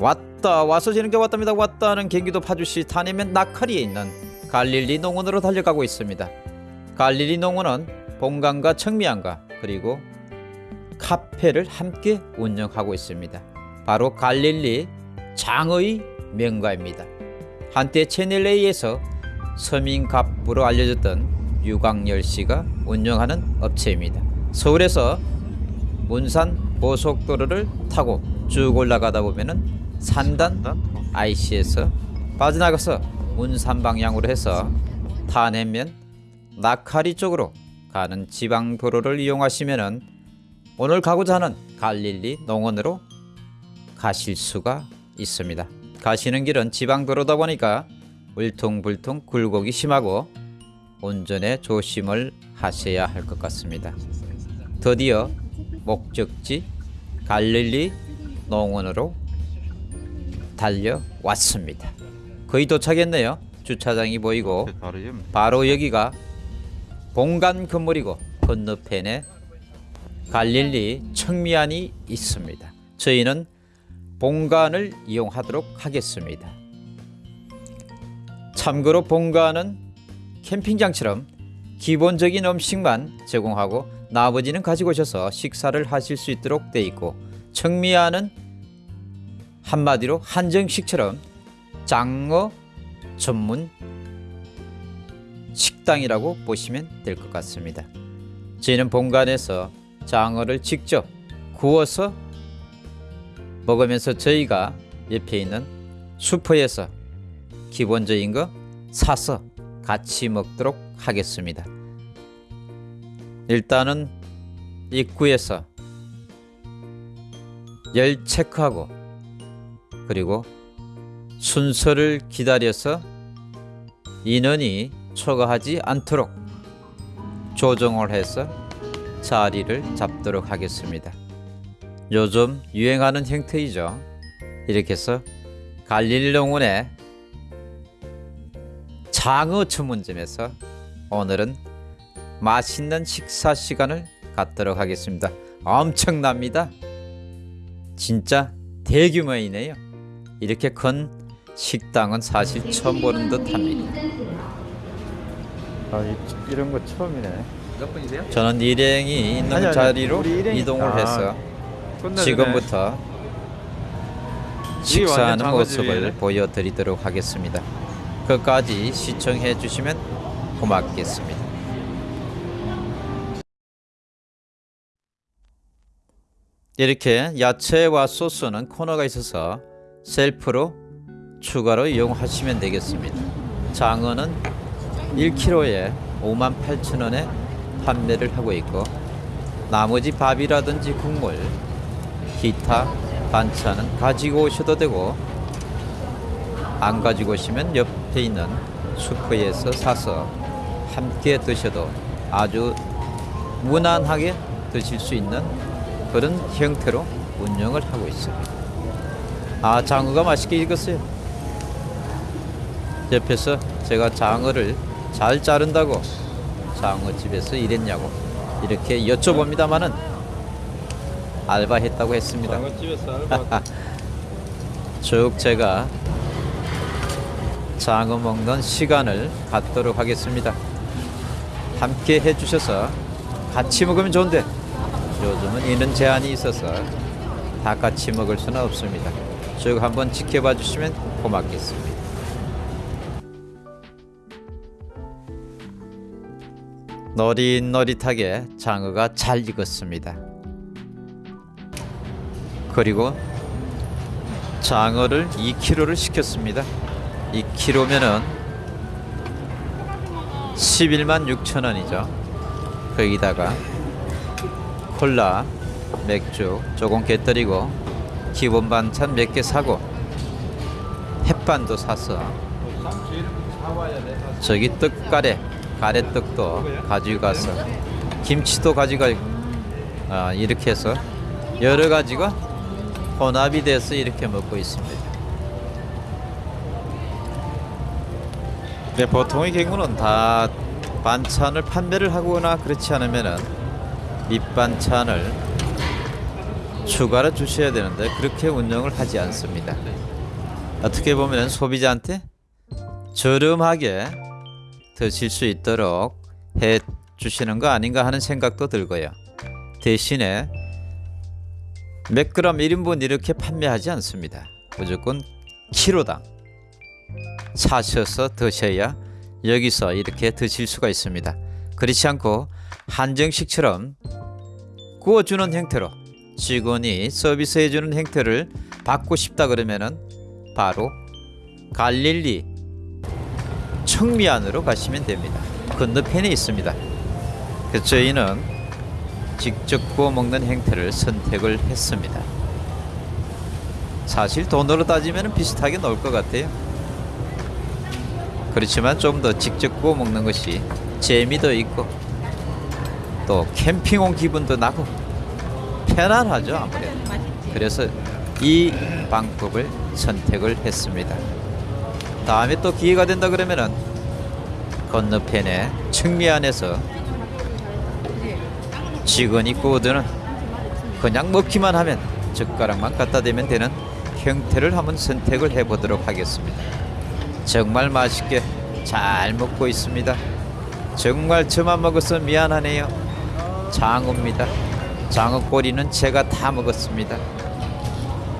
왔다 와서 지는 게 왔답니다. 왔다는 경기도 파주시 탄해면 낙하리에 있는 갈릴리 농원으로 달려가고 있습니다. 갈릴리 농원은 본관과 청미안과 그리고 카페를 함께 운영하고 있습니다. 바로 갈릴리 장의 명가입니다. 한때 채널A에서 서민갑부로 알려졌던 유광열 씨가 운영하는 업체입니다. 서울에서 문산 고속도로를 타고 쭉 올라가다 보면은 산단 IC에서 빠져나가서 문산 방향으로 해서 탄해면 낙하리 쪽으로 가는 지방 도로를 이용하시면 은 오늘 가고자 하는 갈릴리 농원으로 가실 수가 있습니다. 가시는 길은 지방 도로다 보니까 울퉁불퉁 굴곡이 심하고 운전에 조심을 하셔야 할 것 같습니다. 드디어 목적지 갈릴리 농원으로 달려왔습니다. 거의 도착했네요. 주차장이 보이고 바로 여기가 본관 건물이고 건너편에 갈릴리 청미안이 있습니다. 저희는 본관을 이용하도록 하겠습니다. 참고로 본관은 캠핑장처럼 기본적인 음식만 제공하고 나머지는 가지고 오셔서 식사를 하실 수 있도록 돼 있고 청미안은 한마디로 한정식처럼 장어 전문 식당이라고 보시면 될 것 같습니다. 저희는 본관에서 장어를 직접 구워서 먹으면서 저희가 옆에 있는 슈퍼에서 기본적인 거 사서 같이 먹도록 하겠습니다. 일단은 입구에서 열 체크하고 그리고 순서를 기다려서 인원이 초과하지 않도록 조정을 해서 자리를 잡도록 하겠습니다. 요즘 유행하는 형태이죠. 이렇게 해서 갈릴농원의 장어 전문점에서 오늘은 맛있는 식사 시간을 갖도록 하겠습니다. 엄청납니다. 진짜 대규모이네요. 이렇게 큰 식당은 사실 처음 보는 듯합니다. 아 이, 이런 거 처음이네. 몇 분이세요? 저는 일행이 있는 아니, 아니, 자리로 이동을 아, 해서 끝내주네. 지금부터 식사하는 모습을. 보여드리도록 하겠습니다. 끝까지 시청해 주시면 고맙겠습니다. 이렇게 야채와 소스는 코너가 있어서 셀프로 추가로 이용하시면 되겠습니다. 장어는 1kg에 58,000원에 판매를 하고 있고 나머지 밥이라든지 국물, 기타 반찬은 가지고 오셔도 되고 안 가지고 오시면 옆에 있는 슈퍼에서 사서 함께 드셔도 아주 무난하게 드실 수 있는 그런 형태로 운영을 하고 있습니다. 아 장어가 맛있게 익었어요. 옆에서 제가 장어를 잘 자른다고 장어집에서 일했냐고 이렇게 여쭤봅니다마는 알바했다고 했습니다. 장어집에서 알바. 쭉 제가 장어 먹는 시간을 갖도록 하겠습니다. 함께 해주셔서 같이 먹으면 좋은데 요즘은 인원 제한이 있어서 다 같이 먹을 수는 없습니다. 쭉 한번 지켜봐 주시면 고맙겠습니다. 노릿노릿하게 장어가 잘 익었습니다. 그리고 장어를 2kg를 시켰습니다. 2kg면은 11만 6천 원이죠. 거기다가 콜라, 맥주 조금 곁들이고 기본 반찬 몇 개 사고 햇반도 사서 저기 떡가래 가래떡도 가지고 가서 김치도 가지고 아, 이렇게 해서 여러 가지가 혼합이 돼서 이렇게 먹고 있습니다. 네, 보통의 경우는 다 반찬을 판매를 하거나 그렇지 않으면은 밑반찬을 추가로 주셔야 되는데 그렇게 운영을 하지 않습니다. 어떻게 보면 소비자한테 저렴하게 드실 수 있도록 해 주시는 거 아닌가 하는 생각도 들고요. 대신에 몇 그램 1인분 이렇게 판매하지 않습니다. 무조건 키로당 사셔서 드셔야 여기서 이렇게 드실 수가 있습니다. 그렇지 않고 한정식처럼 구워주는 형태로 직원이 서비스해주는 형태를 받고 싶다 그러면은 바로 갈릴리 청미안으로 가시면 됩니다. 건너편에 있습니다. 그래서 저희는 직접 구워 먹는 형태를 선택을 했습니다. 사실 돈으로 따지면 비슷하게 나올 것 같아요. 그렇지만 좀 더 직접 구워 먹는 것이 재미도 있고 또 캠핑 온 기분도 나고 편안하죠 아무래도. 그래서 이 방법을 선택을 했습니다. 다음에 또 기회가 된다 그러면은 건너편에 청미안에서 직원이 구워드는 그냥 먹기만 하면 젓가락만 갖다 대면 되는 형태를 한번 선택을 해보도록 하겠습니다. 정말 맛있게 잘 먹고 있습니다. 정말 저만 먹어서 미안하네요. 장어입니다. 장어 꼬리는 제가 다 먹었습니다.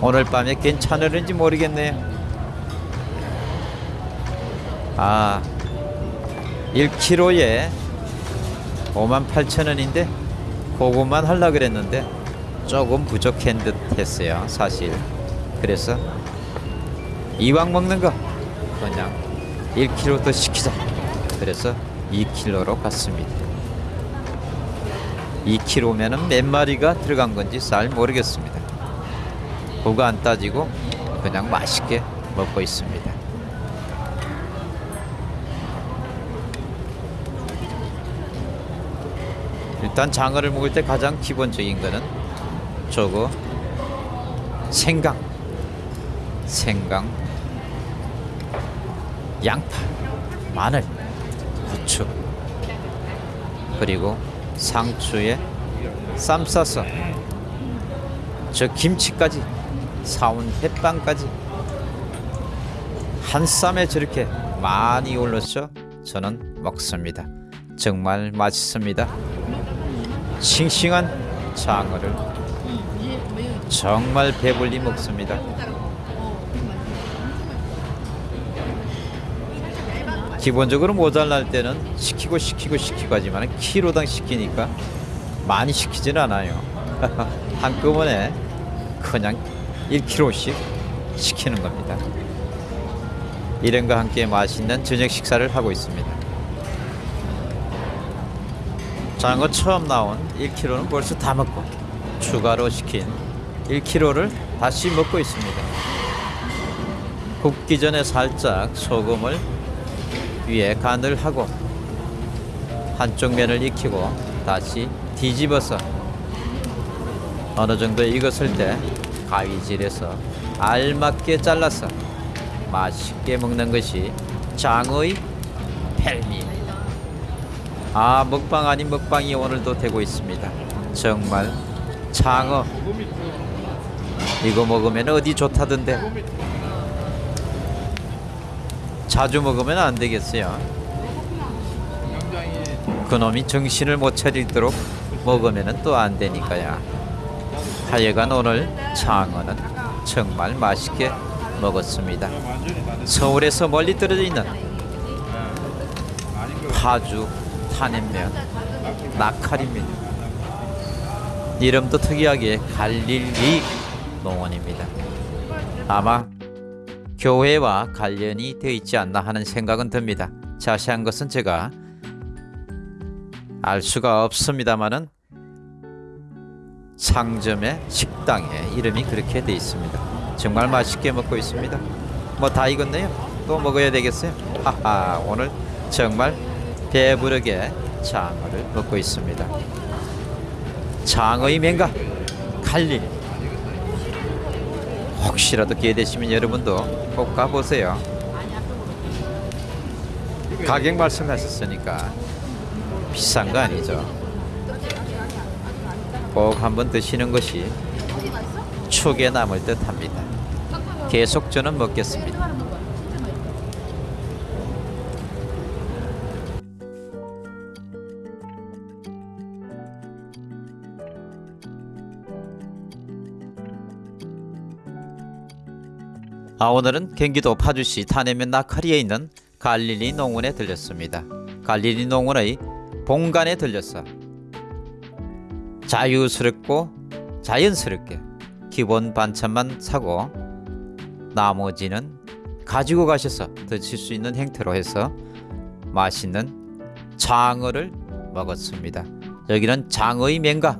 오늘 밤에 괜찮을는지 모르겠네요. 아, 1kg에 58,000원인데 그것만 하려 그랬는데 조금 부족한 듯 했어요 사실 그래서 이왕 먹는 거 그냥 1kg 더 시키자 그래서 2kg로 갔습니다 2kg면은 몇 마리가 들어간 건지 잘 모르겠습니다. 그거 안 따지고 그냥 맛있게 먹고 있습니다. 일단 장어를 먹을 때 가장 기본적인 거는 저거 생강 생강 양파 마늘 후추 그리고 상추에 쌈 싸서 저 김치까지 사온 햇반까지 한 쌈에 저렇게 많이 올려서 저는 먹습니다 정말 맛있습니다 싱싱한 장어를 정말 배불리 먹습니다. 기본적으로 모자랄 때는 시키고 시키고 시키고 하지만 키로당 시키니까 많이 시키진 않아요. 한꺼번에 그냥 1kg씩 시키는 겁니다. 이런과 함께 맛있는 저녁 식사를 하고 있습니다. 장어 처음 나온 1kg는 벌써 다 먹고 추가로 시킨 1kg를 다시 먹고 있습니다. 굽기 전에 살짝 소금을 위에 간을 하고 한쪽 면을 익히고 다시 뒤집어서 어느 정도 익었을 때 가위질해서 알맞게 잘라서 맛있게 먹는 것이 장어의 별미. 아 먹방 아닌 먹방이 오늘도 되고 있습니다. 정말 장어 이거 먹으면 어디 좋다던데 자주 먹으면 안 되겠어요. 그놈이 정신을 못 차리도록 먹으면 또 안 되니까요. 하여간 오늘 장어는 정말 맛있게 먹었습니다. 서울에서 멀리 떨어져 있는 파주 탄핵면 낙칼입니다. 이름도 특이하게 갈릴리 농원입니다. 아마 교회와 관련이 되어 있지 않나 하는 생각은 듭니다. 자세한 것은 제가 알 수가 없습니다만은 상점의 식당에 이름이 그렇게 되어 있습니다. 정말 맛있게 먹고 있습니다. 뭐 다 익었네요. 또 먹어야 되겠어요. 하하 오늘 정말 배부르게 장어를 먹고 있습니다. 장어의 맹가 갈릴 혹시라도 기회 되시면 여러분도 꼭 가보세요. 가격 말씀하셨으니까 비싼 거 아니죠. 꼭 한번 드시는 것이 추억에 남을 듯 합니다. 계속 저는 먹겠습니다. 아 오늘은 경기도 파주시 탄해면 나카리에 있는 갈릴리 농원에 들렸습니다. 갈릴리 농원의 본관에 들렸어 자유스럽고 자연스럽게 기본 반찬만 사고 나머지는 가지고 가셔서 드실 수 있는 형태로 해서 맛있는 장어를 먹었습니다. 여기는 장어의 명가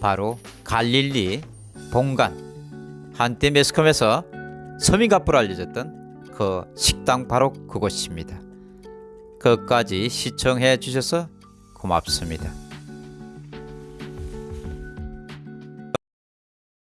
바로 갈릴리 본관 한때 매스컴에서 서민갑부로 알려졌던 그 식당 바로 그곳입니다. 끝까지 시청해 주셔서 고맙습니다.